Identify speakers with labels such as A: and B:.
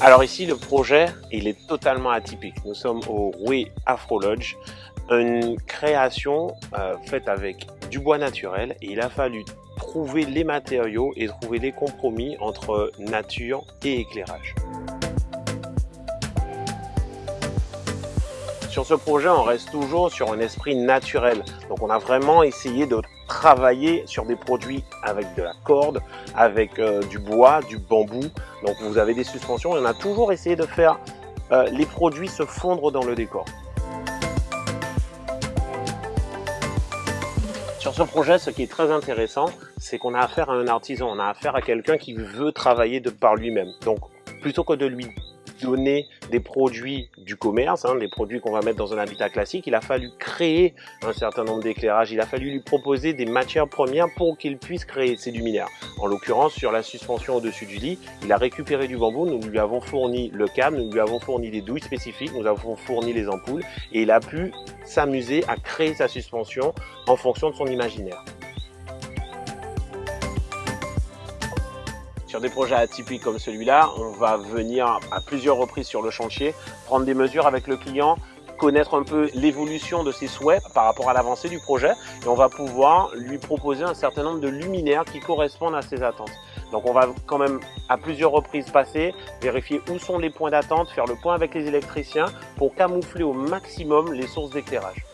A: Alors ici, le projet, il est totalement atypique. Nous sommes au Way Afro Lodge, une création euh, faite avec du bois naturel il a fallu trouver les matériaux et trouver les compromis entre nature et éclairage. Sur ce projet, on reste toujours sur un esprit naturel. Donc on a vraiment essayé de travailler sur des produits avec de la corde, avec euh, du bois, du bambou. Donc vous avez des suspensions et on a toujours essayé de faire euh, les produits se fondre dans le décor. Sur ce projet, ce qui est très intéressant, c'est qu'on a affaire à un artisan, on a affaire à quelqu'un qui veut travailler de par lui-même. Donc plutôt que de lui donner des produits du commerce, hein, des produits qu'on va mettre dans un habitat classique, il a fallu créer un certain nombre d'éclairages, il a fallu lui proposer des matières premières pour qu'il puisse créer ses luminaires. En l'occurrence, sur la suspension au-dessus du lit, il a récupéré du bambou, nous lui avons fourni le câble, nous lui avons fourni des douilles spécifiques, nous avons fourni les ampoules et il a pu s'amuser à créer sa suspension en fonction de son imaginaire. Sur des projets atypiques comme celui-là, on va venir à plusieurs reprises sur le chantier, prendre des mesures avec le client, connaître un peu l'évolution de ses souhaits par rapport à l'avancée du projet et on va pouvoir lui proposer un certain nombre de luminaires qui correspondent à ses attentes. Donc on va quand même à plusieurs reprises passer, vérifier où sont les points d'attente, faire le point avec les électriciens pour camoufler au maximum les sources d'éclairage.